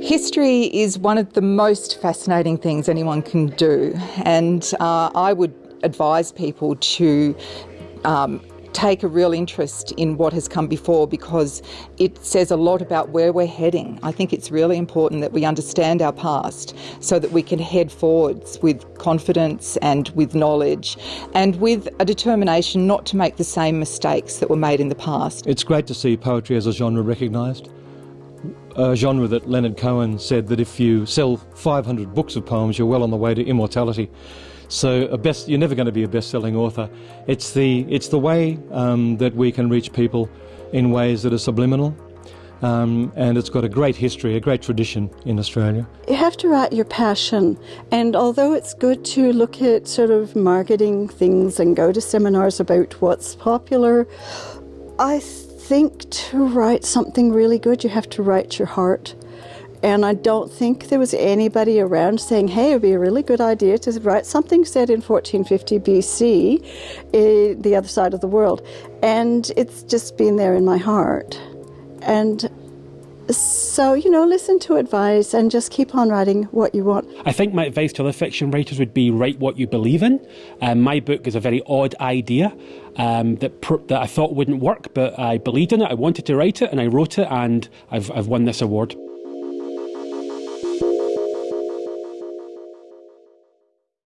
History is one of the most fascinating things anyone can do, and uh, I would advise people to um, take a real interest in what has come before because it says a lot about where we're heading. I think it's really important that we understand our past so that we can head forwards with confidence and with knowledge and with a determination not to make the same mistakes that were made in the past. It's great to see poetry as a genre recognised a genre that Leonard Cohen said that if you sell 500 books of poems, you're well on the way to immortality. So a best, you're never going to be a best-selling author. It's the, it's the way um, that we can reach people in ways that are subliminal. Um, and it's got a great history, a great tradition in Australia. You have to write your passion, and although it's good to look at sort of marketing things and go to seminars about what's popular, I think to write something really good, you have to write your heart. And I don't think there was anybody around saying, hey, it would be a really good idea to write something said in 1450 BC, eh, the other side of the world. And it's just been there in my heart. And so, you know, listen to advice and just keep on writing what you want. I think my advice to other fiction writers would be write what you believe in. Um, my book is a very odd idea um, that, that I thought wouldn't work, but I believed in it. I wanted to write it and I wrote it, and I've, I've won this award.